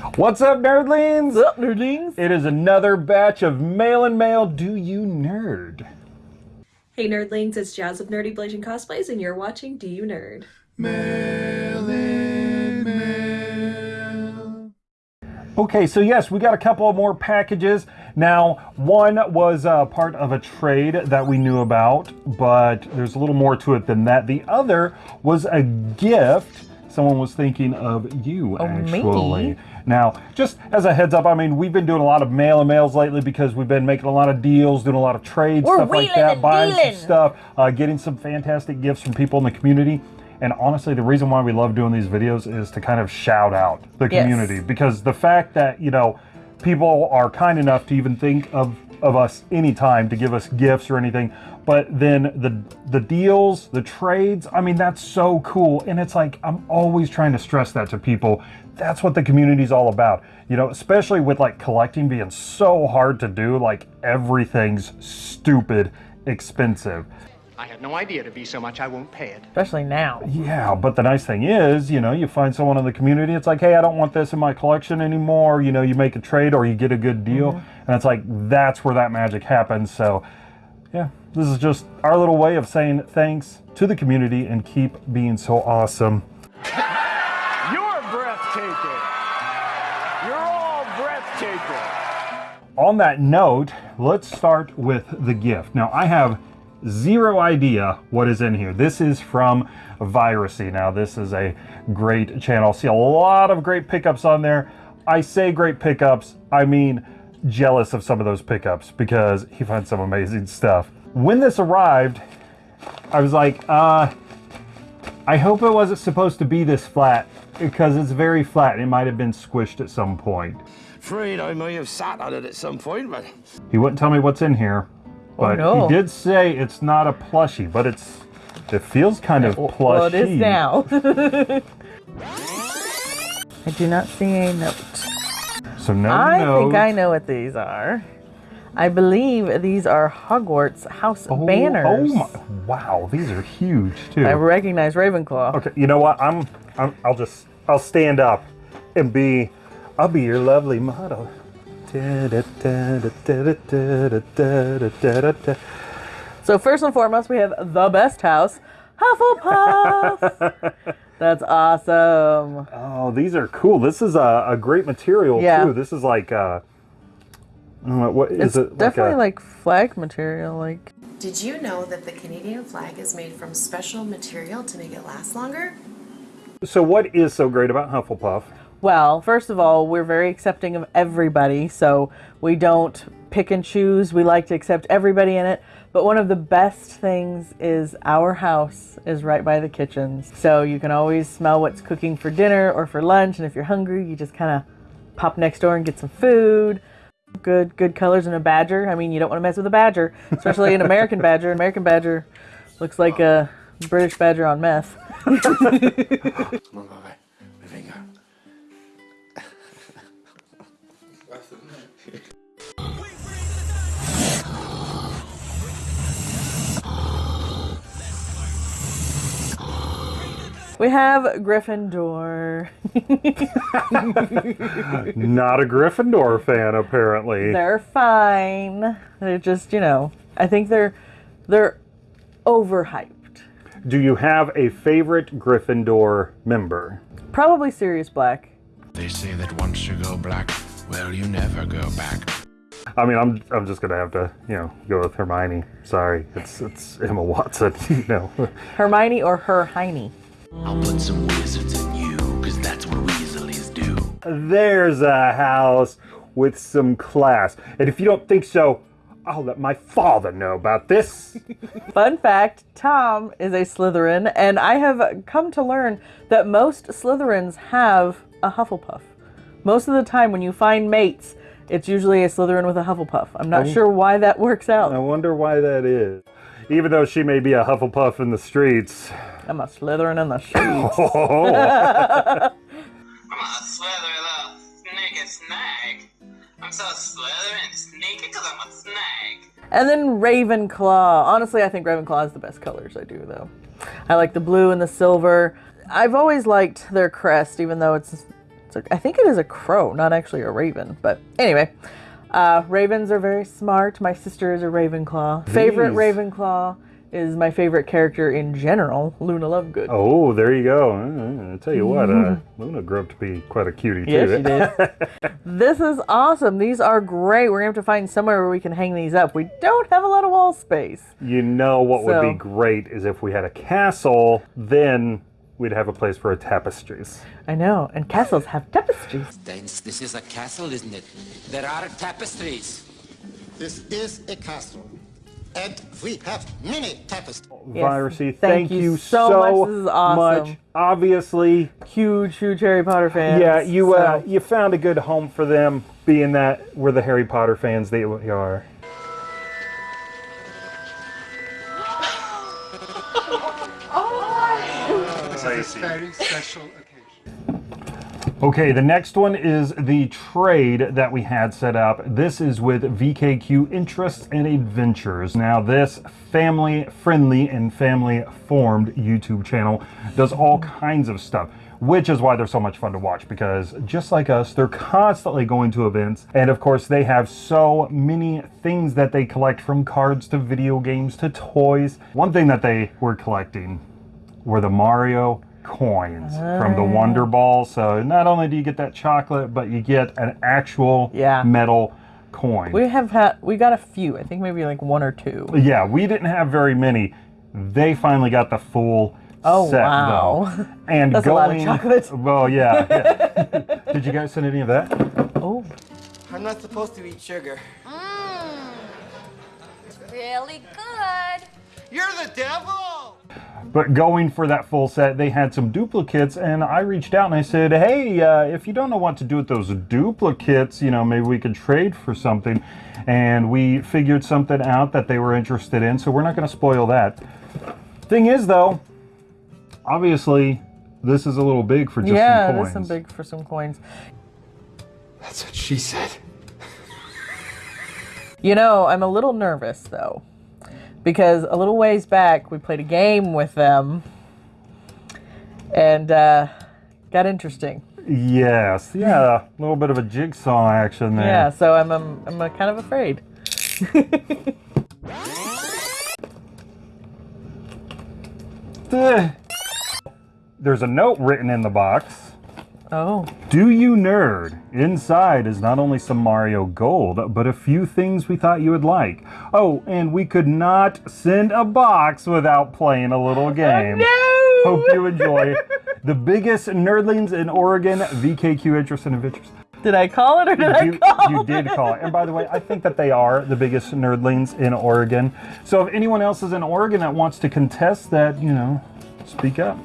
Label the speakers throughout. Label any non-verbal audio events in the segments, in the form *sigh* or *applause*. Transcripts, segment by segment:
Speaker 1: What's up, nerdlings?
Speaker 2: What's up, nerdlings?
Speaker 1: It is another batch of Mail and Mail Do You Nerd?
Speaker 3: Hey nerdlings, it's Jazz of Nerdy Blazing Cosplays and you're watching Do You Nerd? Mail in mail.
Speaker 1: Okay, so yes, we got a couple of more packages. Now, one was uh, part of a trade that we knew about, but there's a little more to it than that. The other was a gift. Someone was thinking of you,
Speaker 2: Oh,
Speaker 1: actually.
Speaker 2: me?
Speaker 1: Now, just as a heads up, I mean, we've been doing a lot of mail and mails lately because we've been making a lot of deals, doing a lot of trades,
Speaker 2: We're
Speaker 1: stuff like that,
Speaker 2: and
Speaker 1: buying some stuff, uh, getting some fantastic gifts from people in the community. And honestly, the reason why we love doing these videos is to kind of shout out the
Speaker 2: Yes.
Speaker 1: community because the fact that, you know, people are kind enough to even think of, of us anytime to give us gifts or anything. But then the the deals, the trades, I mean, that's so cool. And it's like, I'm always trying to stress that to people. That's what the community is all about. You know, especially with like collecting being so hard to do, like everything's stupid expensive.
Speaker 4: I had no idea it'd be so much I won't pay it.
Speaker 2: Especially now.
Speaker 1: Yeah, but the nice thing is, you know, you find someone in the community, it's like, hey, I don't want this in my collection anymore. You know, you make a trade or you get a good deal. Mm-hmm. And it's like, that's where that magic happens. So, yeah, this is just our little way of saying thanks to the community and keep being so awesome. *laughs*
Speaker 5: You're breathtaking. You're all breathtaking.
Speaker 1: On that note, let's start with the gift. Now, I have zero idea what is in here. This is from Virusy. Now, this is a great channel. See a lot of great pickups on there. I say great pickups, I mean jealous of some of those pickups because he finds some amazing stuff. When this arrived, I was like, uh, I hope it wasn't supposed to be this flat because it's very flat. It might have been squished at some point.
Speaker 5: Afraid I may have sat on it at some point, but
Speaker 1: He wouldn't tell me what's in here, Oh, but
Speaker 2: no.
Speaker 1: he did say it's not a plushie, but it's it feels kind of plushy.
Speaker 2: Well, it is now. *laughs* I do not see a note.
Speaker 1: So no
Speaker 2: I
Speaker 1: note.
Speaker 2: think I know what these are. I believe these are Hogwarts house
Speaker 1: Oh,
Speaker 2: banners.
Speaker 1: Oh my! Wow, these are huge too.
Speaker 2: I recognize Ravenclaw.
Speaker 1: okay, you know what? I'm, I'm I'll just I'll stand up and be I'll be your lovely model.
Speaker 2: So first and foremost, we have the best house, Hufflepuff. *laughs* That's awesome.
Speaker 1: Oh, these are cool. This is a, a great material
Speaker 2: yeah.
Speaker 1: too. This is like uh,
Speaker 2: it's
Speaker 1: it?
Speaker 2: Definitely like,
Speaker 1: a...
Speaker 2: like flag material. Like,
Speaker 6: did you know that the Canadian flag is made from special material to make it last longer?
Speaker 1: So, what is so great about Hufflepuff?
Speaker 2: Well, first of all, we're very accepting of everybody, so we don't pick and choose. We like to accept everybody in it. But one of the best things is our house is right by the kitchens. So you can always smell what's cooking for dinner or for lunch. And if you're hungry, you just kind of pop next door and get some food. Good, good colors in a badger. I mean, you don't want to mess with a badger, especially an American badger. An American badger looks like a British badger on meth. *laughs* *laughs* We have Gryffindor. *laughs*
Speaker 1: Not a Gryffindor fan, apparently.
Speaker 2: They're fine. They're just, you know, I think they're they're overhyped.
Speaker 1: Do you have a favorite Gryffindor member?
Speaker 2: Probably Sirius Black.
Speaker 7: They say that once you go black, well, you never go back.
Speaker 1: I mean, I'm I'm just gonna have to, you know, go with Hermione. Sorry, it's it's Emma Watson. *laughs* you know,
Speaker 2: Hermione or her Heine.
Speaker 7: I'll put some wizards in you, cause that's what Weasleys do.
Speaker 1: there's a house with some class. And if you don't think so, I'll let my father know about this. *laughs*
Speaker 2: Fun fact, Tom is a Slytherin, and I have come to learn that most Slytherins have a Hufflepuff. Most of the time when you find mates, it's usually a Slytherin with a Hufflepuff. I'm not sure why that works out.
Speaker 1: I wonder why that is. Even though she may be a Hufflepuff in the streets.
Speaker 2: I'm a slithering in the *laughs* streets.
Speaker 1: Oh,
Speaker 8: I'm a slither little snake and snag. I'm so slither and sneaky because I'm a snag.
Speaker 2: And then Ravenclaw. Honestly, I think Ravenclaw is the best colors I do, though. I like the blue and the silver. I've always liked their crest, even though it's It's a, I think it is a crow, not actually a raven. But anyway, uh, ravens are very smart. My sister is a Ravenclaw. Favorite
Speaker 1: These-
Speaker 2: Ravenclaw is my favorite character in general, Luna Lovegood.
Speaker 1: Oh, there you go. Uh, I tell you what, uh, Luna grew up to be quite a cutie too.
Speaker 2: Yes, she did. *laughs* this is awesome. These are great. We're going to have to find somewhere where we can hang these up. We don't have a lot of wall space.
Speaker 1: You know what would be great is if we had a castle, then we'd have a place for our tapestries.
Speaker 2: I know. And castles have tapestries.
Speaker 7: This, this is a castle, isn't it? There are tapestries.
Speaker 5: This is a castle. And we have many tapestries.
Speaker 2: Yes,
Speaker 1: Virusy,
Speaker 2: thank
Speaker 1: thank,
Speaker 2: you
Speaker 1: you
Speaker 2: so
Speaker 1: so,
Speaker 2: much. This is awesome.
Speaker 1: much. Obviously,
Speaker 2: Huge, huge Harry Potter fans.
Speaker 1: yeah, you uh,
Speaker 2: So-
Speaker 1: you found a good home for them, being that we're the Harry Potter fans that we are. *laughs*
Speaker 5: This is very special occasion.
Speaker 1: Okay, the next one is the trade that we had set up. This is with VKQ Interests and Adventures. Now, this family friendly and family formed YouTube channel does all kinds of stuff, which is why they're so much fun to watch because just like us, they're constantly going to events. And of course, they have so many things that they collect from cards to video games to toys. One thing that they were collecting were the Mario coins from the Wonder Ball. So not only do you get that chocolate, but you get an actual
Speaker 2: Yeah.
Speaker 1: metal coin.
Speaker 2: We have had, we got a few. I think maybe like one or two.
Speaker 1: yeah, we didn't have very many. They finally got the full
Speaker 2: Oh,
Speaker 1: set
Speaker 2: wow.
Speaker 1: though. *laughs* And
Speaker 2: That's a lot of chocolate. *laughs*
Speaker 1: Well, yeah. yeah. Did you guys send any of that?
Speaker 2: Oh,
Speaker 9: I'm not supposed to eat sugar. Mmm.
Speaker 10: Really good.
Speaker 9: You're the devil!
Speaker 1: But going for that full set, they had some duplicates, and I reached out and I said, "Hey, uh, if you don't know what to do with those duplicates, you know, maybe we could trade for something." And we figured something out that they were interested in, so we're not going to spoil that. Thing is, though, obviously, this is a little big for just
Speaker 2: yeah,
Speaker 1: some
Speaker 2: it
Speaker 1: coins.
Speaker 2: is some big for some coins.
Speaker 5: That's what she said.
Speaker 2: You know, I'm a little nervous though, because a little ways back we played a game with them, and uh, got interesting.
Speaker 1: Yes, yeah, a little bit of a jigsaw action there.
Speaker 2: Yeah, so I'm I'm, I'm uh, kind of afraid. *laughs*
Speaker 1: There's a note written in the box.
Speaker 2: Oh,
Speaker 1: Do you nerd? Inside is not only some Mario Gold, but a few things we thought you would like. Oh, and we could not send a box without playing a little oh, game.
Speaker 2: no!
Speaker 1: Hope you enjoy. the biggest nerdlings in Oregon, VKQ Interest and Adventures.
Speaker 2: Did I call it or did I
Speaker 1: You,
Speaker 2: call
Speaker 1: you
Speaker 2: it?
Speaker 1: did call it. And by the way, I think that they are the biggest nerdlings in Oregon. So if anyone else is in Oregon that wants to contest that, you know, speak up.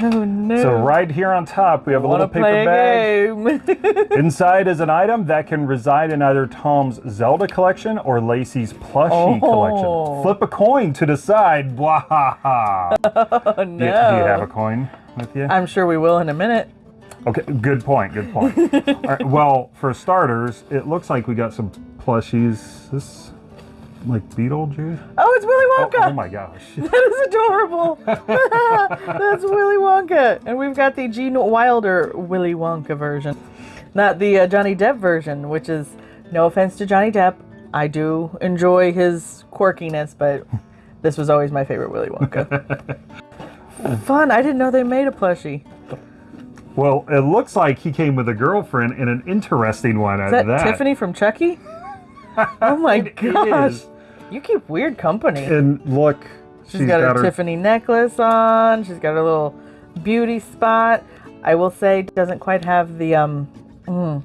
Speaker 2: Oh no!
Speaker 1: So right here on top, we have a little paper bag.
Speaker 2: a game? *laughs*
Speaker 1: Inside is an item that can reside in either Tom's Zelda collection or Lacey's plushie
Speaker 2: Oh.
Speaker 1: collection. Flip a coin to decide. Blah ha ha. *laughs*
Speaker 2: oh
Speaker 1: Do,
Speaker 2: no!
Speaker 1: you- do you have a coin with you?
Speaker 2: I'm sure we will in a minute.
Speaker 1: Okay, good point. Good point. *laughs* All right, well, for starters, it looks like we got some plushies. This like Beetlejuice.
Speaker 2: Oh, it's Willy
Speaker 1: Oh,
Speaker 2: Wonka.
Speaker 1: oh my gosh. *laughs*
Speaker 2: That is adorable. *laughs* That's Willy Wonka. And we've got the Gene Wilder Willy Wonka version, not the uh, Johnny Depp version, which is no offense to Johnny Depp. I do enjoy his quirkiness, but *laughs* this was always my favorite Willy Wonka. Fun. I didn't know they made a plushie.
Speaker 1: Well, it looks like he came with a girlfriend and an interesting one
Speaker 2: Is
Speaker 1: at
Speaker 2: that,
Speaker 1: that.
Speaker 2: Tiffany from Chucky? Oh my gosh.
Speaker 1: is.
Speaker 2: You keep weird company.
Speaker 1: And look,
Speaker 2: She's got, her, Tiffany necklace on. She's got her little beauty spot. I will say, doesn't quite have the um. Mm,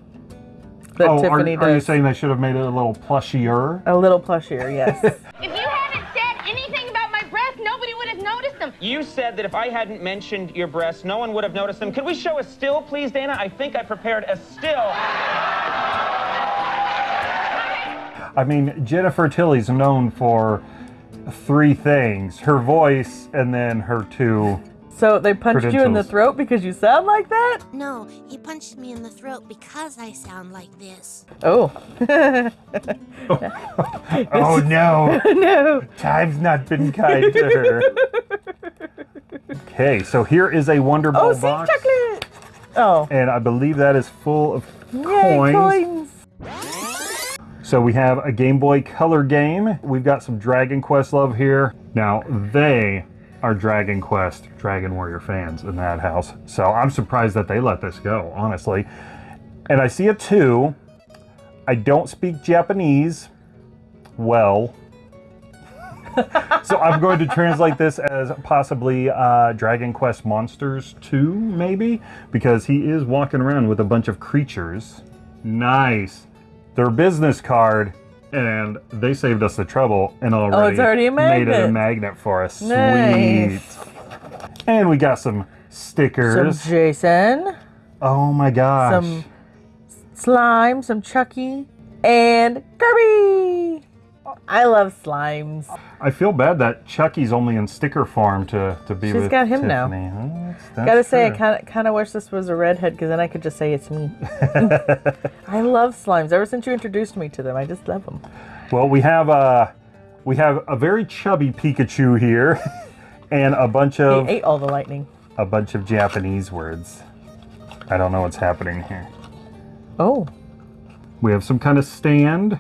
Speaker 2: that
Speaker 1: Oh, are,
Speaker 2: Tiffany
Speaker 1: are you saying they should have made it a little plushier?
Speaker 2: a little plushier, yes. *laughs*
Speaker 10: If you hadn't said anything about my breasts, nobody would have noticed them.
Speaker 11: You said that if I hadn't mentioned your breasts, no one would have noticed them. Could we show a still, please, Dana? I think I prepared a still.
Speaker 1: I mean, Jennifer Tilly's known for three things: her voice, and then her two.
Speaker 2: so they punched you in the throat because you sound like that?
Speaker 10: No, he punched me in the throat because I sound like this.
Speaker 2: Oh. *laughs*
Speaker 1: Oh no! *laughs*
Speaker 2: no.
Speaker 1: Time's not been kind to her. Okay, so here is a Wonder Ball
Speaker 2: Oh, sea
Speaker 1: box.
Speaker 2: chocolate. Oh.
Speaker 1: And I believe that is full of
Speaker 2: Yay,
Speaker 1: coins.
Speaker 2: coins.
Speaker 1: So we have a Game Boy Color game. We've got some Dragon Quest love here. Now, they are Dragon Quest Dragon Warrior fans in that house. So I'm surprised that they let this go, honestly. And I see a two. I don't speak Japanese well. so I'm going to translate this as possibly uh, Dragon Quest Monsters 2, maybe? Because he is walking around with a bunch of creatures. Nice. Their business card, and they saved us the trouble and already,
Speaker 2: Oh, it's already a
Speaker 1: made it a
Speaker 2: magnet.
Speaker 1: magnet for us.
Speaker 2: Nice.
Speaker 1: Sweet. And we got some stickers.
Speaker 2: Some Jason,
Speaker 1: oh my gosh.
Speaker 2: some slime, some Chucky, and Kirby. I love slimes.
Speaker 1: I feel bad that Chucky's only in sticker form to, to be
Speaker 2: She's
Speaker 1: with
Speaker 2: got him now.
Speaker 1: Tiffany. Huh? That's- that's
Speaker 2: Gotta say, I kind of kind of wish this was a redhead because then I could just say it's me. *laughs* *laughs* I love slimes. Ever since you introduced me to them, I just love them.
Speaker 1: Well, we have a we have a very chubby Pikachu here, *laughs* and a bunch
Speaker 2: He
Speaker 1: of
Speaker 2: ate all the lightning.
Speaker 1: a bunch of Japanese words. I don't know what's happening here.
Speaker 2: Oh,
Speaker 1: We have some kind of stand.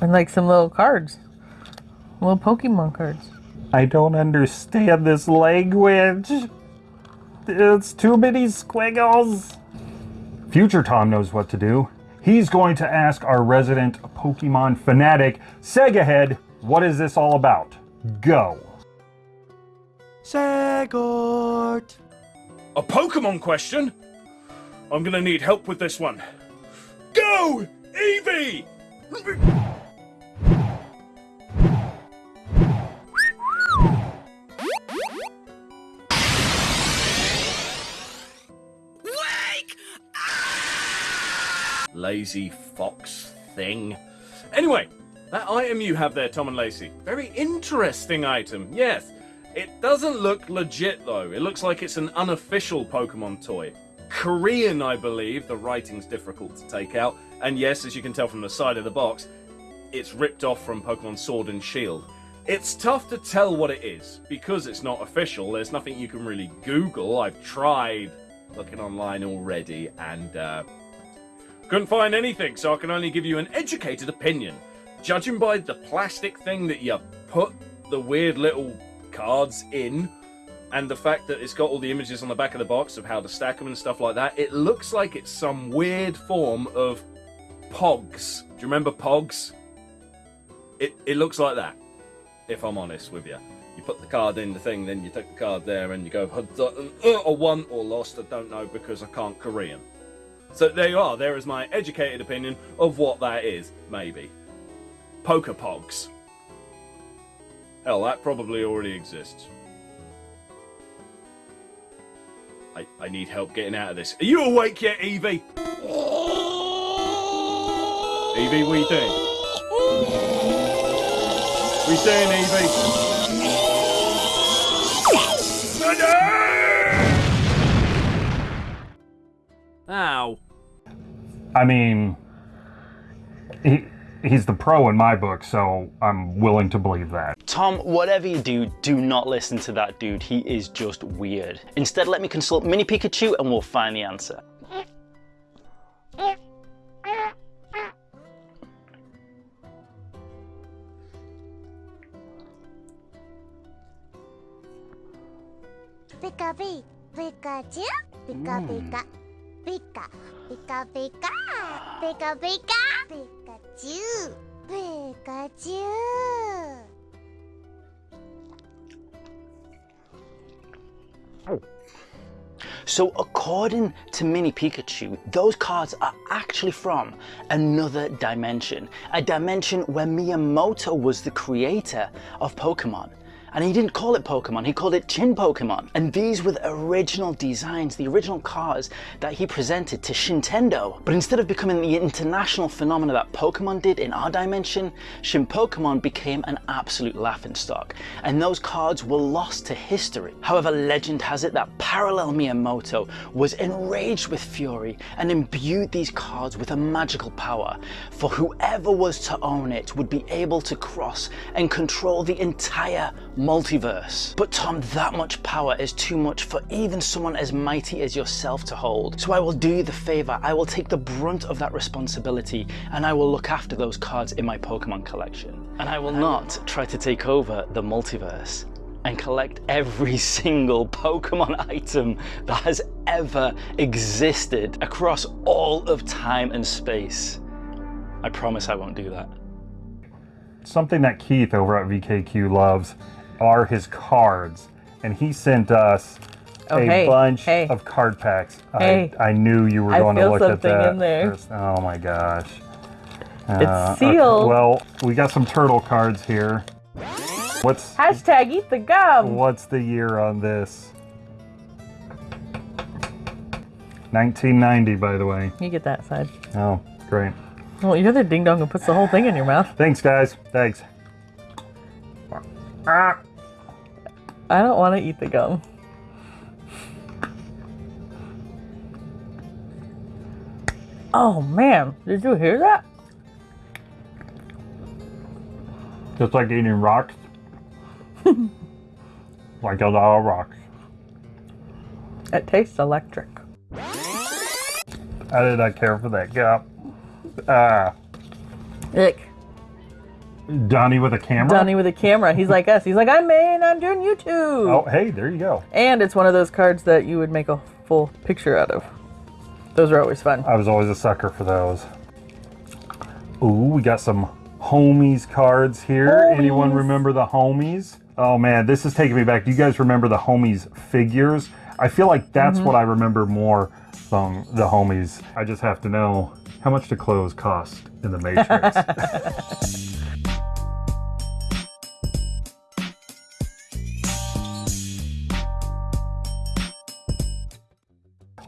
Speaker 2: And like some little cards, little Pokemon cards.
Speaker 1: I don't understand this language. It's too many squiggles. Future Tom knows what to do. He's going to ask our resident Pokemon fanatic, Sega Head, what is this all about? Go.
Speaker 12: Segort. A Pokemon question? I'm gonna need help with this one. Go, Eevee! Lazy fox thing. Anyway, that item you have there, Tom and Lacey. Very interesting item, yes. It doesn't look legit though. It looks like it's an unofficial Pokemon toy. Korean, I believe. The writing's difficult to take out. And yes, as you can tell from the side of the box, it's ripped off from Pokemon Sword and Shield. It's tough to tell what it is because it's not official. There's nothing you can really Google. I've tried looking online already and uh, couldn't find anything, so I can only give you an educated opinion. Judging by the plastic thing that you put the weird little cards in, and the fact that it's got all the images on the back of the box of how to stack them and stuff like that, it looks like it's some weird form of Pogs. Do you remember Pogs? It, it looks like that, if I'm honest with you. You put the card in the thing, then you take the card there and you go, "Uh, or won or lost, I don't know because I can't Korean. So there you are. There is my educated opinion of what that is, maybe. Poker Pogs. Hell, that probably already exists. I, I need help getting out of this. Are you awake yet, Evie? Evie, what are you doing? What are doing, Evie? Ow.
Speaker 1: I mean, he, he's the pro in my book, so I'm willing to believe that.
Speaker 13: Tom, whatever you do, do not listen to that dude. He is just weird. Instead, let me consult Mini Pikachu and we'll find the answer.
Speaker 14: Pika Pika, Pikachu, Pika Pika, Pika, Pika Pika, Pika Pika, Pikachu, Pikachu.
Speaker 13: So according to Mini Pikachu, those cards are actually from another dimension. A dimension where Miyamoto was the creator of Pokemon. And he didn't call it Pokemon, he called it Chin Pokemon. And these were the original designs, the original cards that he presented to Shintendo. But instead of becoming the international phenomena that Pokemon did in our dimension, Shin Pokemon became an absolute laughingstock. And those cards were lost to history. However, legend has it that Parallel Miyamoto was enraged with fury and imbued these cards with a magical power. For whoever was to own it would be able to cross and control the entire multiverse. But Tom, that much power is too much for even someone as mighty as yourself to hold. So I will do you the favor, I will take the brunt of that responsibility and I will look after those cards in my Pokemon collection. And I will not try to take over the multiverse and collect every *laughs* single Pokemon item that has ever existed across all of time and space. I promise I won't do that.
Speaker 1: Something that Keith over at VKQ loves are his cards. And he sent us
Speaker 2: Oh,
Speaker 1: a
Speaker 2: hey,
Speaker 1: bunch
Speaker 2: hey.
Speaker 1: of card packs.
Speaker 2: Hey.
Speaker 1: I, I knew you were
Speaker 2: I
Speaker 1: going to look at that.
Speaker 2: in there.
Speaker 1: Oh my gosh.
Speaker 2: It's uh,
Speaker 1: okay,
Speaker 2: sealed.
Speaker 1: Well, we got some turtle cards here. What's
Speaker 2: Hashtag eat the gum.
Speaker 1: what's the year on this? 1990, by the way.
Speaker 2: You get that side.
Speaker 1: Oh, great.
Speaker 2: Well, you're the ding dong who puts the whole thing in your mouth.
Speaker 1: Thanks, guys. Thanks.
Speaker 2: I don't want to eat the gum. Oh man, did you hear that?
Speaker 1: Just like eating rocks. *laughs* like a lot of rocks.
Speaker 2: It tastes electric.
Speaker 1: I did not care for that gum. Ah,
Speaker 2: Ick.
Speaker 1: Donnie with a camera.
Speaker 2: Donnie with a camera. He's like us. He's like, I'm in, I'm doing YouTube.
Speaker 1: Oh, hey, there you go.
Speaker 2: And it's one of those cards that you would make a full picture out of. Those are always fun.
Speaker 1: I was always a sucker for those. Ooh, we got some homies cards here. Anyone remember the homies? Oh man, this is taking me back. Do you guys remember the homies figures? I feel like that's
Speaker 2: Mm-hmm.
Speaker 1: what I remember more from the homies. I just have to know how much do clothes cost in the Matrix. *laughs*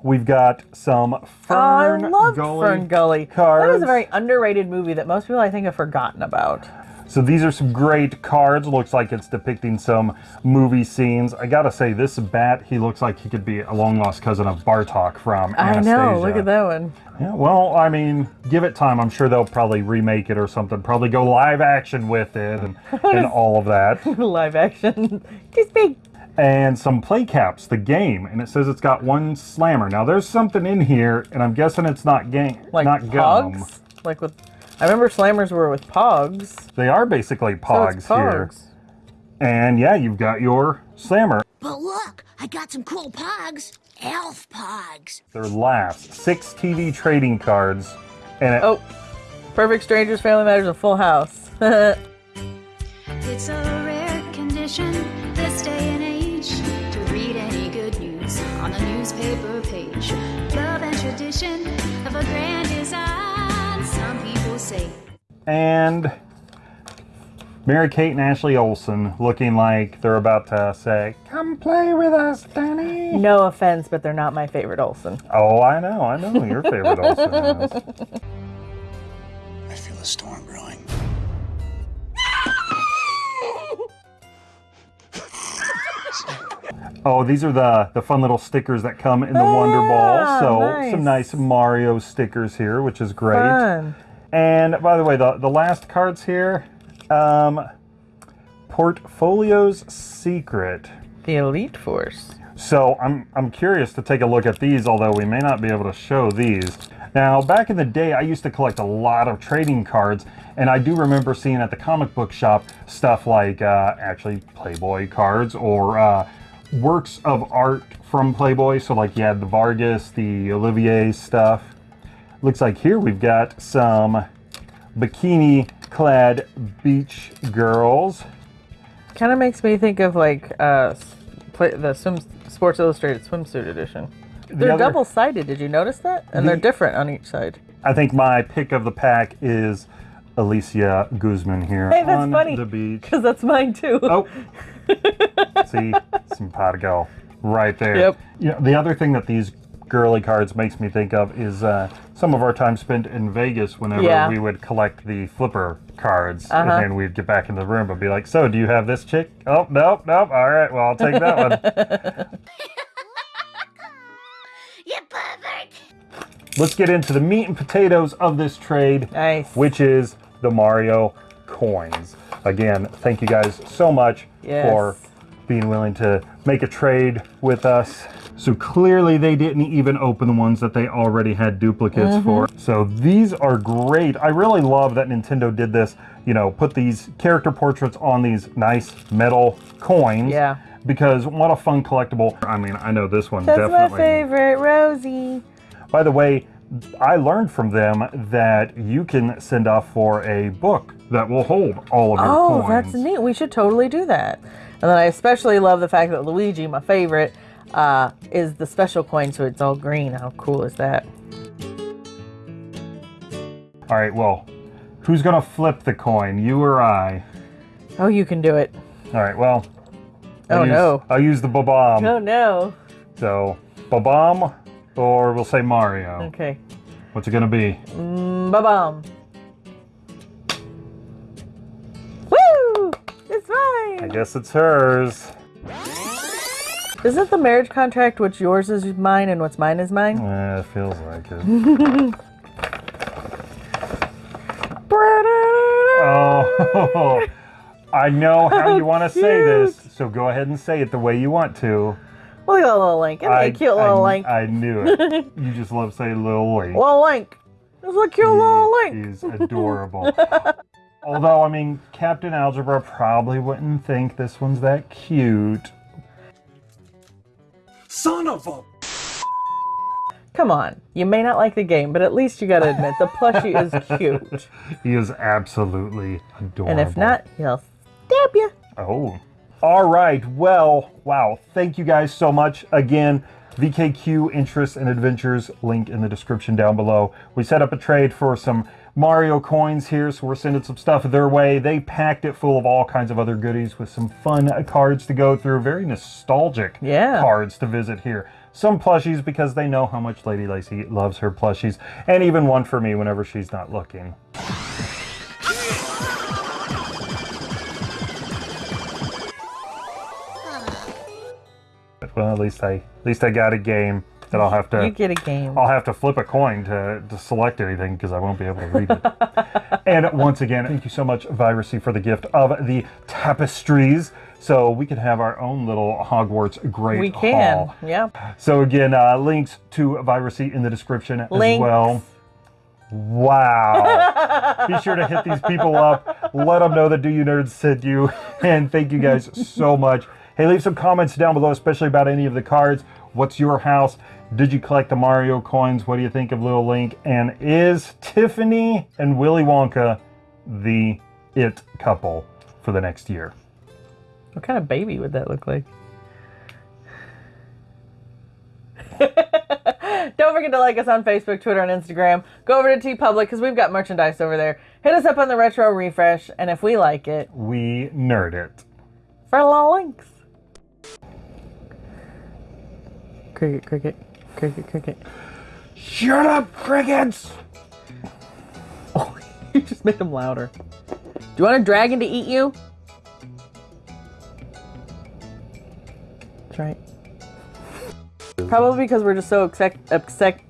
Speaker 1: We've got some
Speaker 2: Oh, I
Speaker 1: Fern
Speaker 2: love
Speaker 1: Gully
Speaker 2: Fern Gully.
Speaker 1: cards.
Speaker 2: That is a very underrated movie that most people I think have forgotten about.
Speaker 1: So these are some great cards. Looks like it's depicting some movie scenes. I gotta say, this bat, he looks like he could be a long lost cousin of Bartok from
Speaker 2: I
Speaker 1: Anastasia.
Speaker 2: know. Look at that one.
Speaker 1: Yeah, well, I mean, give it time. I'm sure they'll probably remake it or something. Probably go live action with it and, *laughs* and all of that. *laughs*
Speaker 2: Live action. *laughs* Kiss me.
Speaker 1: And some play caps, the game, and it says it's got one slammer. Now there's something in here, and I'm guessing it's not game,
Speaker 2: Like
Speaker 1: not gum.
Speaker 2: Like with, I remember Slammers were with Pogs.
Speaker 1: They are basically pogs,
Speaker 2: So
Speaker 1: pogs,
Speaker 2: it's
Speaker 1: here.
Speaker 2: Pogs.
Speaker 1: And yeah, you've got your slammer.
Speaker 14: But look, I got some cool pogs. Elf pogs.
Speaker 1: Their last six TV trading cards, and it,
Speaker 2: Oh, Perfect Strangers, Family Matters, and Full House. *laughs*
Speaker 15: It's a rare condition and of a grand design, some people say.
Speaker 1: and Mary Kate and Ashley Olsen looking like they're about to say, "Come play with us, Danny."
Speaker 2: no offense, but they're not my favorite Olsen.
Speaker 1: Oh, I know, I know who your favorite Olsen is.
Speaker 7: I feel a storm
Speaker 1: Oh, these are the the fun little stickers that come in the Wonder Ball. So
Speaker 2: nice.
Speaker 1: some nice Mario stickers here, which is great.
Speaker 2: Fun.
Speaker 1: And by the way, the the last cards here, um, Portfolio's Secret.
Speaker 2: The Elite Force.
Speaker 1: So I'm I'm curious to take a look at these, although we may not be able to show these. Now, back in the day, I used to collect a lot of trading cards, and I do remember seeing at the comic book shop stuff like uh, actually Playboy cards or uh, works of art from Playboy. So like you had the Vargas, the Olivier stuff. Looks like here we've got some bikini-clad beach girls.
Speaker 2: Kind of makes me think of like uh, play, the swim, Sports Illustrated swimsuit edition. They're
Speaker 1: other-
Speaker 2: double-sided. Did you notice that? And they're different on each side.
Speaker 1: I think my pick of the pack is Alicia Guzman here
Speaker 2: Hey, that's
Speaker 1: on
Speaker 2: funny.
Speaker 1: the beach.
Speaker 2: Because that's mine too.
Speaker 1: Oh, *laughs* *laughs* see, simpatico right there.
Speaker 2: Yep.
Speaker 1: You know, the other thing that these girly cards makes me think of is uh, some of our time spent in Vegas whenever
Speaker 2: Yeah.
Speaker 1: we would collect the flipper cards
Speaker 2: Uh-huh.
Speaker 1: and then we'd get back in the room and be like, so do you have this chick? Oh, nope, nope. All right, well, I'll take that one. *laughs* *laughs*
Speaker 14: You pervert.
Speaker 1: Let's get into the meat and potatoes of this trade,
Speaker 2: Nice.
Speaker 1: which is the Mario coins. Again, thank you guys so much
Speaker 2: Yes.
Speaker 1: for being willing to make a trade with us. So clearly they didn't even open the ones that they already had duplicates
Speaker 2: Mhm.
Speaker 1: for. So these are great. I really love that Nintendo did this, you know, put these character portraits on these nice metal coins.
Speaker 2: Yeah.
Speaker 1: Because what a fun collectible. I mean, I know this one
Speaker 2: That's
Speaker 1: definitely.
Speaker 2: my favorite, Rosie.
Speaker 1: By the way, I learned from them that you can send off for a book that will hold all of your
Speaker 2: Oh,
Speaker 1: coins.
Speaker 2: that's neat. We should totally do that. And then I especially love the fact that Luigi, my favorite, uh, is the special coin, so it's all green. How cool is that?
Speaker 1: All right, well, who's gonna flip the coin, you or I?
Speaker 2: Oh, you can do it.
Speaker 1: All right, well. I'll
Speaker 2: Oh,
Speaker 1: use-
Speaker 2: no.
Speaker 1: I'll use the Bob-omb.
Speaker 2: oh no.
Speaker 1: So, Bob-omb, or we'll say Mario.
Speaker 2: Okay.
Speaker 1: What's it gonna be?
Speaker 2: Mm, ba-bum.
Speaker 1: I guess it's hers.
Speaker 2: Isn't the marriage contract what's yours is mine and what's mine is mine?
Speaker 1: Eh, it feels like it. *laughs* Oh, *laughs* I know how you want to say this, so go ahead and say it the way you want to.
Speaker 2: Look at that little link. Isn't
Speaker 1: I,
Speaker 2: a cute little
Speaker 1: I,
Speaker 2: link?
Speaker 1: I knew it. *laughs* you just love saying little link.
Speaker 2: Little link. It's a cute little link.
Speaker 1: He's adorable. Although, I mean, Captain Algebra probably wouldn't think this one's that cute.
Speaker 12: Son of a.
Speaker 2: Come on. You may not like the game, but at least you gotta admit the plushie is *laughs* cute.
Speaker 1: He is absolutely adorable.
Speaker 2: And if not, he'll stab you.
Speaker 1: Oh. All right. Well, wow. Thank you guys so much. Again, VKQ Interests and Adventures, link in the description down below. We set up a trade for some Mario coins here, so we're sending some stuff their way. They packed it full of all kinds of other goodies with some fun cards to go through. Very nostalgic
Speaker 2: Yeah.
Speaker 1: cards to visit here. Some plushies because they know how much Lady Lacy loves her plushies, and even one for me whenever she's not looking. Well, at least I at least I got a game that I'll have to
Speaker 2: You get a game.
Speaker 1: I'll have to flip a coin to, to select anything because I won't be able to read it. *laughs* and once again, thank you so much, Viracy, for the gift of the tapestries. So we could have our own little Hogwarts Great
Speaker 2: we can.
Speaker 1: Hall.
Speaker 2: Yeah.
Speaker 1: So again, uh, links to Viracy in the description
Speaker 2: Links.
Speaker 1: as well. Wow. Be sure to hit these people up. Let them know that Do You Nerds sent you. *laughs* And thank you guys so much. Hey, leave some comments down below, especially about any of the cards. What's your house? Did you collect the Mario coins? What do you think of Little Link? And is Tiffany and Willy Wonka the it couple for the next year?
Speaker 2: What kind of baby would that look like? *laughs* Don't forget to like us on Facebook, Twitter, and Instagram. Go over to TeePublic because we've got merchandise over there. Hit us up on the retro refresh, and if we like it,
Speaker 1: We nerd it.
Speaker 2: for little links. Cricket, cricket, cricket, cricket.
Speaker 1: Shut up, crickets! *laughs*
Speaker 2: Oh, you just made them louder. Do you want a dragon to eat you? That's right. Probably because we're just so exec exec.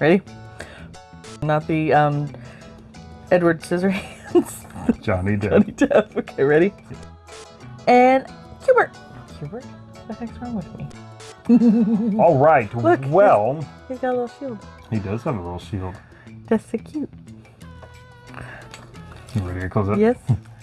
Speaker 2: Ready? Not the um, Edward Scissorhands. *laughs*
Speaker 1: Johnny Depp.
Speaker 2: Johnny Depp. Okay, ready? And Hubert. Hubert? What the heck's wrong with me? *laughs*
Speaker 1: All right.
Speaker 2: Look,
Speaker 1: well,
Speaker 2: He's got a little shield.
Speaker 1: he does have a little shield.
Speaker 2: That's so cute.
Speaker 1: You ready to close it?
Speaker 2: Yes. *laughs*